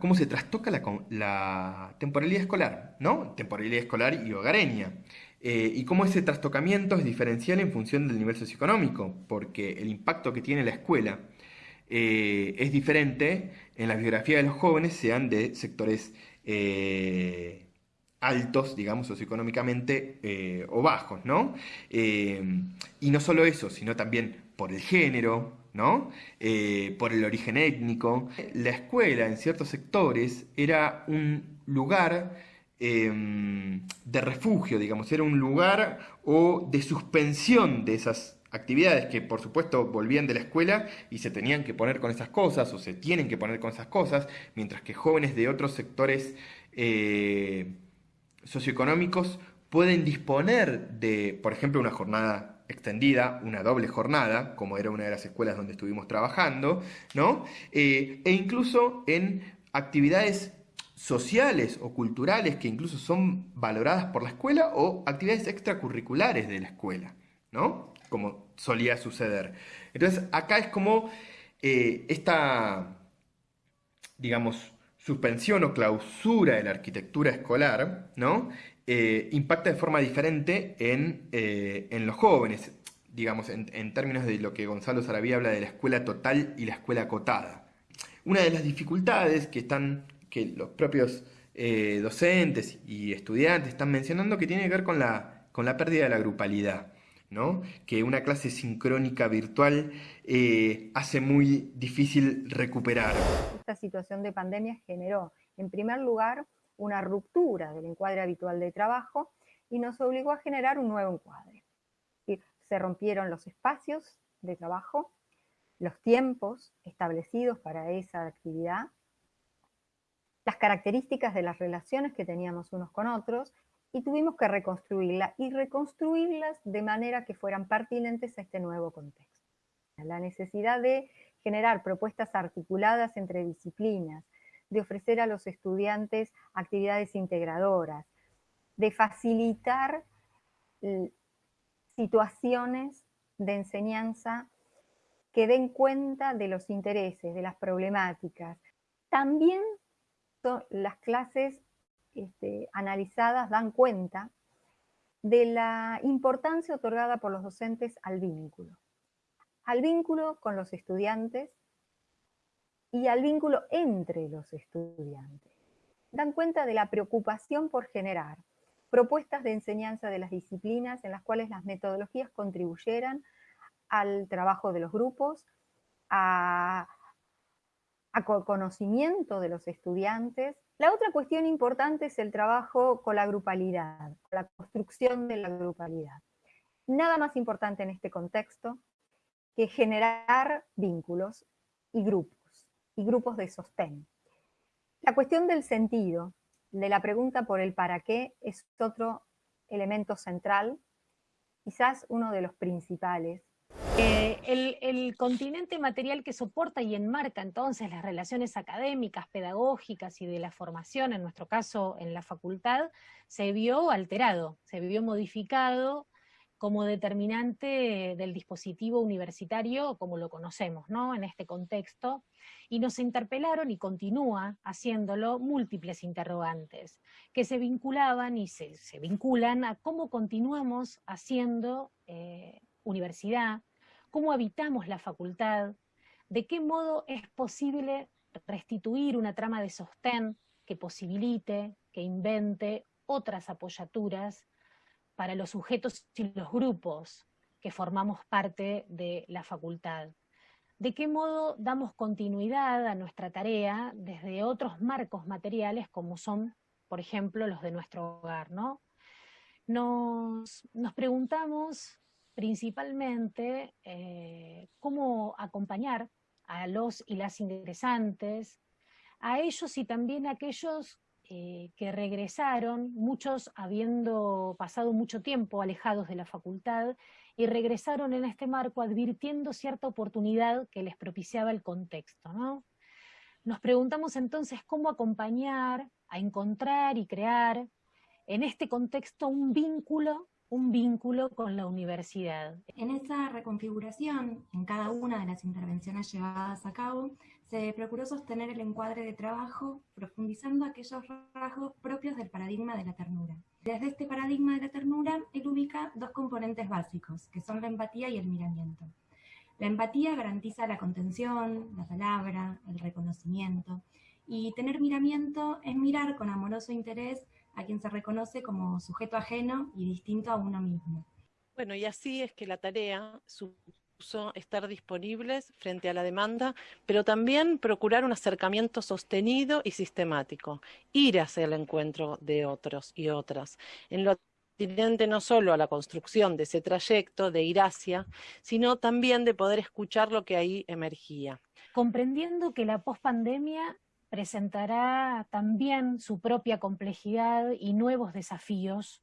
cómo se trastoca la, temporalidad escolar, ¿no? Temporalidad escolar y hogareña. Eh, y cómo ese trastocamiento es diferencial en función del nivel socioeconómico, porque el impacto que tiene la escuela eh, es diferente en la biografía de los jóvenes, sean de sectores eh, altos, digamos, socioeconómicamente o bajos, ¿no? y no solo eso, sino también por el género, ¿no? Eh, por el origen étnico. La escuela en ciertos sectores era un lugar em, de refugio, digamos, era un lugar o de suspensión de esas actividades que por supuesto volvían de la escuela y se tenían que poner con esas cosas o se tienen que poner con esas cosas, mientras que jóvenes de otros sectores eh, socioeconómicos pueden disponer de, por ejemplo, una jornada extendida, una doble jornada, como era una de las escuelas donde estuvimos trabajando, ¿no? Eh, e incluso en actividades sociales o culturales que incluso son valoradas por la escuela o actividades extracurriculares de la escuela, ¿no? Como solía suceder. Entonces, acá es como eh, esta, digamos, suspensión o clausura de la arquitectura escolar, ¿no? Eh, impacta de forma diferente eh, en, los jóvenes, digamos, en, términos de lo que Gonzalo Sarabí habla de la escuela total y la escuela acotada. Una de las dificultades que, están, que los propios docentes y estudiantes están mencionando que tiene que ver con la, con la pérdida de la grupalidad. ¿No? que una clase sincrónica virtual hace muy difícil recuperar. Esta situación de pandemia generó, en primer lugar, una ruptura del encuadre habitual de trabajo y nos obligó a generar un nuevo encuadre. Se rompieron los espacios de trabajo, los tiempos establecidos para esa actividad, las características de las relaciones que teníamos unos con otros y tuvimos que reconstruirlas y reconstruirlas de manera que fueran pertinentes a este nuevo contexto. La necesidad de generar propuestas articuladas entre disciplinas, de ofrecer a los estudiantes actividades integradoras, de facilitar eh, situaciones de enseñanza que den cuenta de los intereses, de las problemáticas. También las clases este, analizadas dan cuenta de la importancia otorgada por los docentes al vínculo. Al vínculo con los estudiantes y al vínculo entre los estudiantes. Dan cuenta de la preocupación por generar propuestas de enseñanza de las disciplinas en las cuales las metodologías contribuyeran al trabajo de los grupos, a, conocimiento de los estudiantes. La otra cuestión importante es el trabajo con la grupalidad, la construcción de la grupalidad. Nada más importante en este contexto que generar vínculos y grupos y grupos de sostén. La cuestión del sentido, de la pregunta por el para qué, es otro elemento central, quizás uno de los principales. El, continente material que soporta y enmarca entonces las relaciones académicas, pedagógicas y de la formación, en nuestro caso en la facultad, se vio alterado, se vio modificado como determinante del dispositivo universitario como lo conocemos ¿no? en este contexto, y nos interpelaron y continúa haciéndolo múltiples interrogantes que se vinculaban y se, vinculan a cómo continuamos haciendo eh, universidad, cómo habitamos la facultad, de qué modo es posible restituir una trama de sostén que posibilite, que invente otras apoyaturas para los sujetos y los grupos que formamos parte de la facultad. ¿De qué modo damos continuidad a nuestra tarea desde otros marcos materiales como son, por ejemplo, los de nuestro hogar? ¿no? Nos, preguntamos principalmente eh, cómo acompañar a los y las ingresantes, a ellos y también a aquellos eh, que regresaron, muchos habiendo pasado mucho tiempo alejados de la facultad, y regresaron en este marco advirtiendo cierta oportunidad que les propiciaba el contexto. Nos preguntamos entonces cómo acompañar a encontrar y crear en este contexto un vínculo, un vínculo con la universidad. En esa reconfiguración, en cada una de las intervenciones llevadas a cabo, se procuró sostener el encuadre de trabajo profundizando aquellos rasgos propios del paradigma de la ternura. Desde este paradigma de la ternura, él ubica dos componentes básicos, que son la empatía y el miramiento. La empatía garantiza la contención, la palabra, el reconocimiento, y tener miramiento es mirar con amoroso interés a quien se reconoce como sujeto ajeno y distinto a uno mismo. Bueno, y así es que la tarea supuso estar disponibles frente a la demanda, pero también procurar un acercamiento sostenido y sistemático, ir hacia el encuentro de otros y otras, en lo no solo a la construcción de ese trayecto de ir hacia, sino también de poder escuchar lo que ahí emergía. Comprendiendo que la pospandemia presentará también su propia complejidad y nuevos desafíos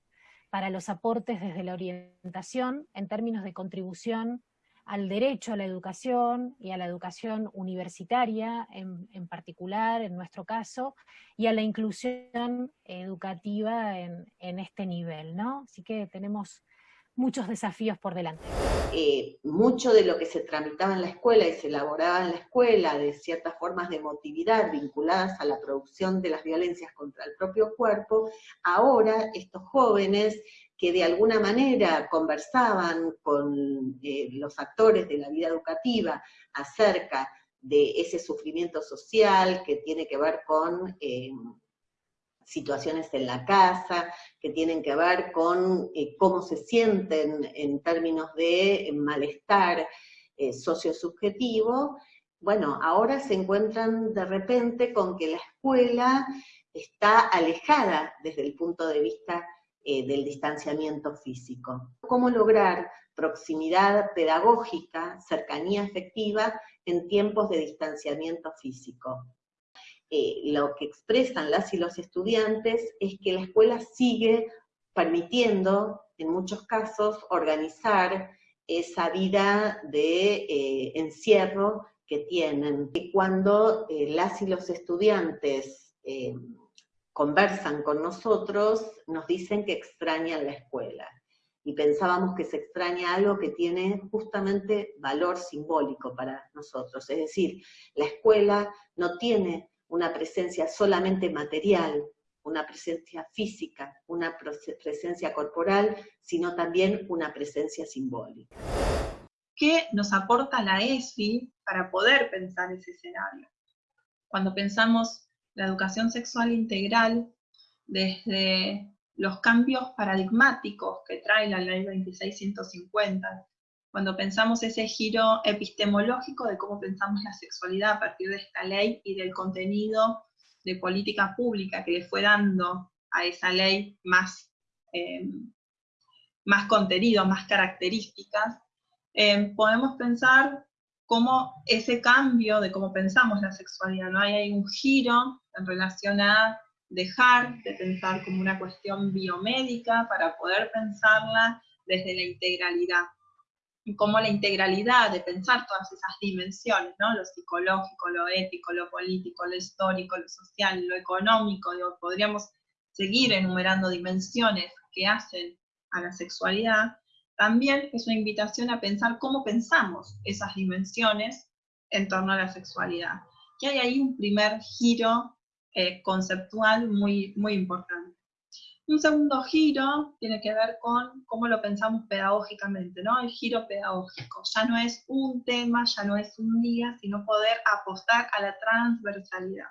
para los aportes desde la orientación en términos de contribución al derecho a la educación y a la educación universitaria en, particular, en nuestro caso, y a la inclusión educativa en, en, este nivel, ¿no? Así que tenemos muchos desafíos por delante. Eh, mucho de lo que se tramitaba en la escuela y se elaboraba en la escuela, de ciertas formas de emotividad vinculadas a la producción de las violencias contra el propio cuerpo, ahora estos jóvenes que de alguna manera conversaban con eh, los actores de la vida educativa acerca de ese sufrimiento social que tiene que ver con eh, situaciones en la casa, que tienen que ver con eh, cómo se sienten en términos de malestar sociosubjetivo, bueno, ahora se encuentran de repente con que la escuela está alejada desde el punto de vista eh, del distanciamiento físico. ¿Cómo lograr proximidad pedagógica, cercanía efectiva en tiempos de distanciamiento físico? Eh, lo que expresan las y los estudiantes es que la escuela sigue permitiendo, en muchos casos, organizar esa vida de eh, encierro que tienen. Y cuando las y los estudiantes conversan con nosotros, nos dicen que extrañan la escuela. Y pensábamos que se extraña algo que tiene justamente valor simbólico para nosotros. Es decir, la escuela no tiene una presencia solamente material, una presencia física, una presencia corporal, sino también una presencia simbólica. ¿Qué nos aporta la ESI para poder pensar ese escenario? Cuando pensamos la educación sexual integral desde los cambios paradigmáticos que trae la ley 2650, cuando pensamos ese giro epistemológico de cómo pensamos la sexualidad a partir de esta ley y del contenido de política pública que le fue dando a esa ley más, eh, más contenido, más características, eh, podemos pensar cómo ese cambio de cómo pensamos la sexualidad, ¿no? Hay, hay un giro en relación a dejar de pensar como una cuestión biomédica para poder pensarla desde la integralidad. Cómo la integralidad de pensar todas esas dimensiones, ¿no? lo psicológico, lo ético, lo político, lo histórico, lo social, lo económico, podríamos seguir enumerando dimensiones que hacen a la sexualidad, también es una invitación a pensar cómo pensamos esas dimensiones en torno a la sexualidad. Y hay ahí un primer giro eh, conceptual muy, muy importante. Un segundo giro tiene que ver con cómo lo pensamos pedagógicamente, ¿no? El giro pedagógico. Ya no es un tema, ya no es un día, sino poder apostar a la transversalidad.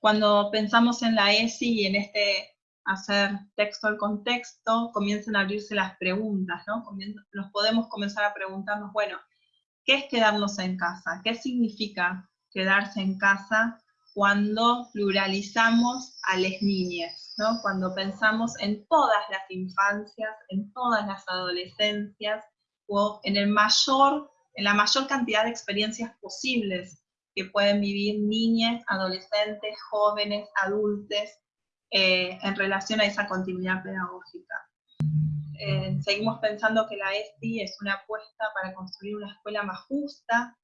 Cuando pensamos en la ESI y en este hacer texto al contexto, comienzan a abrirse las preguntas, ¿no? nos podemos comenzar a preguntarnos, bueno, ¿qué es quedarnos en casa? ¿Qué significa quedarse en casa cuando pluralizamos a las niñas, ¿no? Cuando pensamos en todas las infancias, en todas las adolescencias, o en, el mayor, en la mayor cantidad de experiencias posibles que pueden vivir niñas, adolescentes, jóvenes, adultos, eh, en relación a esa continuidad pedagógica. Eh, seguimos pensando que la ESI es una apuesta para construir una escuela más justa,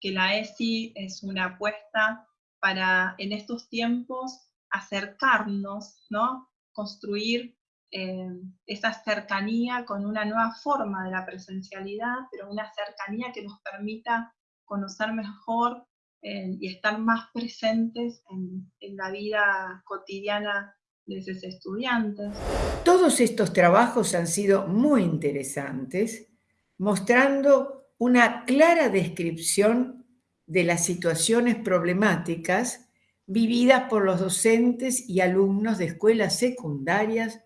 que la ESI es una apuesta para en estos tiempos acercarnos, ¿no? construir eh, esa cercanía con una nueva forma de la presencialidad, pero una cercanía que nos permita conocer mejor eh, y estar más presentes en, en la vida cotidiana de esos estudiantes. Todos estos trabajos han sido muy interesantes, mostrando una clara descripción de las situaciones problemáticas vividas por los docentes y alumnos de escuelas secundarias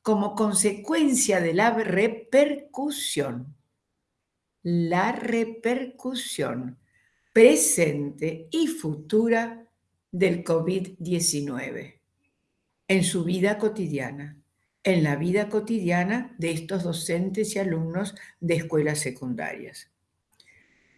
como consecuencia de la repercusión. La repercusión presente y futura del COVID-19 en su vida cotidiana, en la vida cotidiana de estos docentes y alumnos de escuelas secundarias.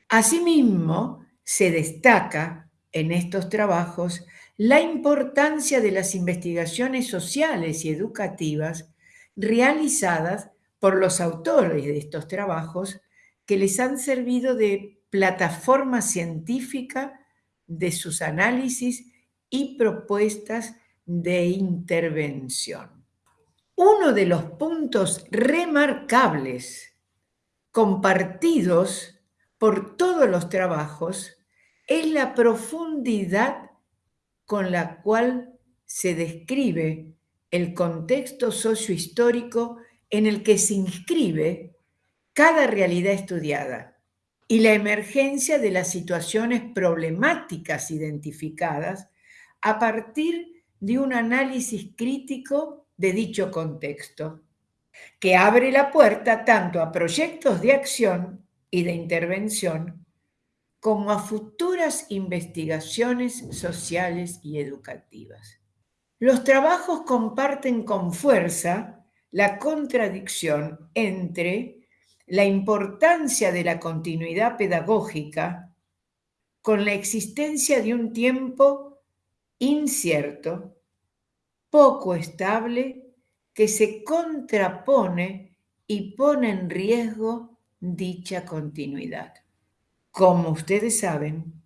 Asimismo, se destaca en estos trabajos la importancia de las investigaciones sociales y educativas realizadas por los autores de estos trabajos que les han servido de plataforma científica de sus análisis y propuestas de intervención. Uno de los puntos remarcables compartidos por todos los trabajos es la profundidad con la cual se describe el contexto sociohistórico en el que se inscribe cada realidad estudiada y la emergencia de las situaciones problemáticas identificadas a partir de un análisis crítico de dicho contexto, que abre la puerta tanto a proyectos de acción y de intervención como a futuras investigaciones sociales y educativas. Los trabajos comparten con fuerza la contradicción entre la importancia de la continuidad pedagógica con la existencia de un tiempo incierto, poco estable, que se contrapone y pone en riesgo dicha continuidad. Como ustedes saben,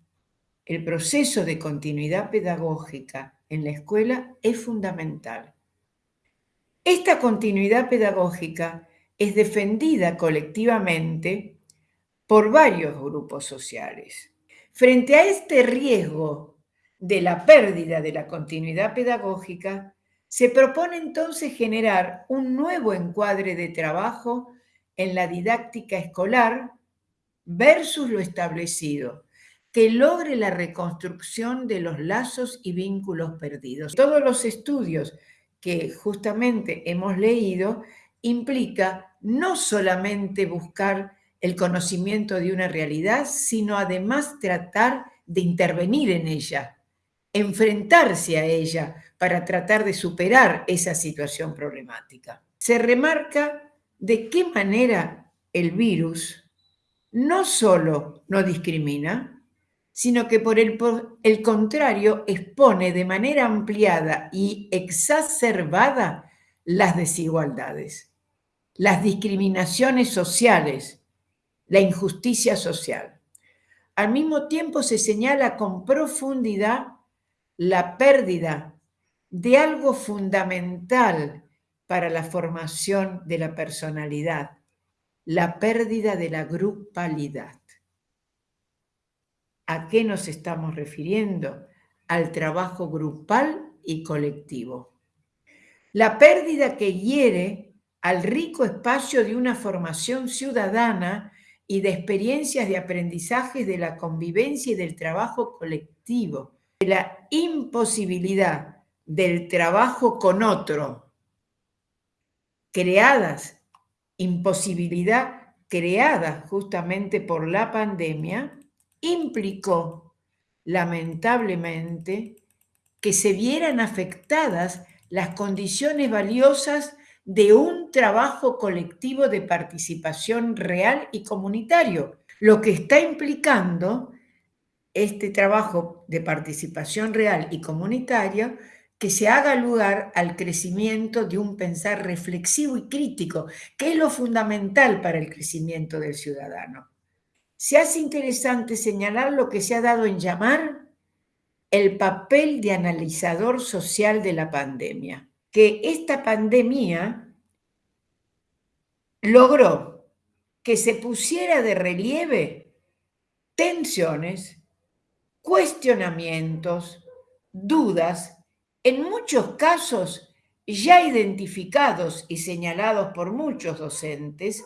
el proceso de continuidad pedagógica en la escuela es fundamental. Esta continuidad pedagógica es defendida colectivamente por varios grupos sociales. Frente a este riesgo de la pérdida de la continuidad pedagógica, se propone entonces generar un nuevo encuadre de trabajo en la didáctica escolar versus lo establecido, que logre la reconstrucción de los lazos y vínculos perdidos. Todos los estudios que justamente hemos leído implica no solamente buscar el conocimiento de una realidad, sino además tratar de intervenir en ella, enfrentarse a ella para tratar de superar esa situación problemática. Se remarca de qué manera el virus no solo no discrimina, sino que por el, el, contrario expone de manera ampliada y exacerbada las desigualdades, las discriminaciones sociales, la injusticia social. Al mismo tiempo se señala con profundidad la pérdida de algo fundamental para la formación de la personalidad, la pérdida de la grupalidad. ¿A qué nos estamos refiriendo? Al trabajo grupal y colectivo. La pérdida que hiere al rico espacio de una formación ciudadana y de experiencias de aprendizaje de la convivencia y del trabajo colectivo, de la imposibilidad del trabajo con otro, creadas imposibilidad creada justamente por la pandemia, implicó lamentablemente que se vieran afectadas las condiciones valiosas de un trabajo colectivo de participación real y comunitario, lo que está implicando este trabajo de participación real y comunitario que se haga lugar al crecimiento de un pensar reflexivo y crítico, que es lo fundamental para el crecimiento del ciudadano. Se hace interesante señalar lo que se ha dado en llamar el papel de analizador social de la pandemia, que esta pandemia logró que se pusiera de relieve tensiones, cuestionamientos, dudas, en muchos casos ya identificados y señalados por muchos docentes,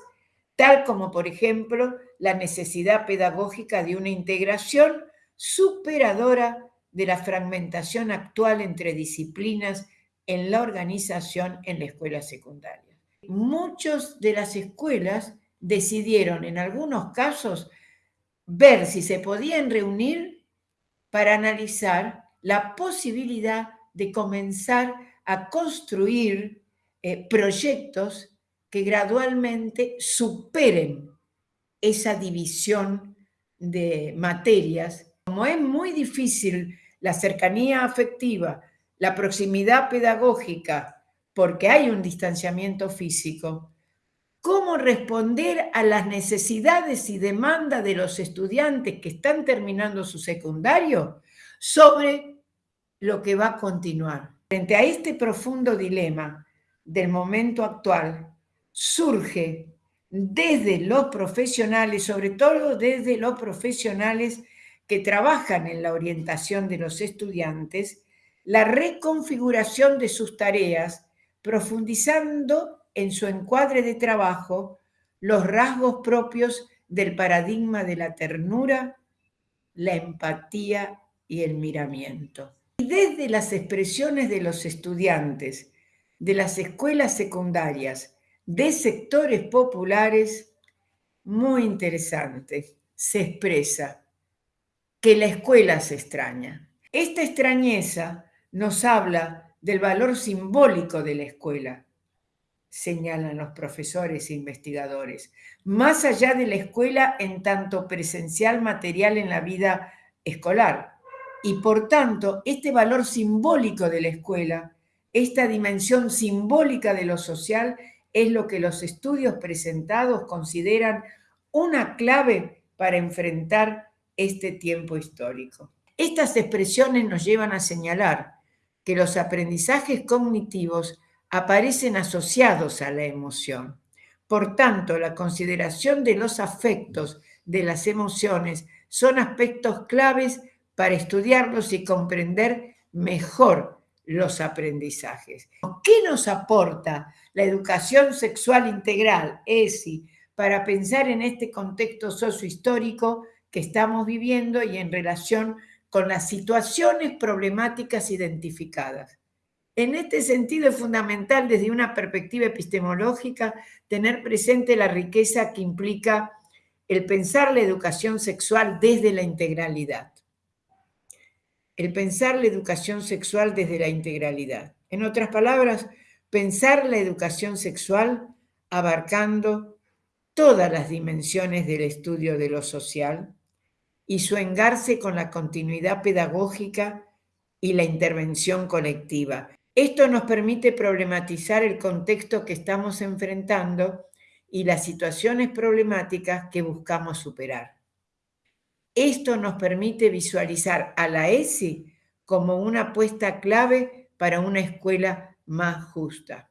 tal como por ejemplo la necesidad pedagógica de una integración superadora de la fragmentación actual entre disciplinas en la organización en la escuela secundaria. Muchas de las escuelas decidieron en algunos casos ver si se podían reunir para analizar la posibilidad de comenzar a construir eh, proyectos que gradualmente superen esa división de materias. Como es muy difícil la cercanía afectiva, la proximidad pedagógica, porque hay un distanciamiento físico, cómo responder a las necesidades y demandas de los estudiantes que están terminando su secundario sobre lo que va a continuar. Frente a este profundo dilema del momento actual, surge desde los profesionales, sobre todo desde los profesionales que trabajan en la orientación de los estudiantes, la reconfiguración de sus tareas, profundizando en su encuadre de trabajo los rasgos propios del paradigma de la ternura, la empatía y el miramiento. Y desde las expresiones de los estudiantes de las escuelas secundarias, de sectores populares, muy interesante, se expresa que la escuela se extraña. Esta extrañeza nos habla del valor simbólico de la escuela, señalan los profesores e investigadores, más allá de la escuela en tanto presencial material en la vida escolar. Y por tanto, este valor simbólico de la escuela, esta dimensión simbólica de lo social, es lo que los estudios presentados consideran una clave para enfrentar este tiempo histórico. Estas expresiones nos llevan a señalar que los aprendizajes cognitivos aparecen asociados a la emoción. Por tanto, la consideración de los afectos, de las emociones, son aspectos claves para estudiarlos y comprender mejor los aprendizajes. ¿Qué nos aporta la educación sexual integral, ESI, para pensar en este contexto sociohistórico que estamos viviendo y en relación con las situaciones problemáticas identificadas. En este sentido es fundamental desde una perspectiva epistemológica tener presente la riqueza que implica el pensar la educación sexual desde la integralidad. El pensar la educación sexual desde la integralidad. En otras palabras, pensar la educación sexual abarcando todas las dimensiones del estudio de lo social, y su engarce con la continuidad pedagógica y la intervención colectiva. Esto nos permite problematizar el contexto que estamos enfrentando y las situaciones problemáticas que buscamos superar. Esto nos permite visualizar a la ESI como una apuesta clave para una escuela más justa.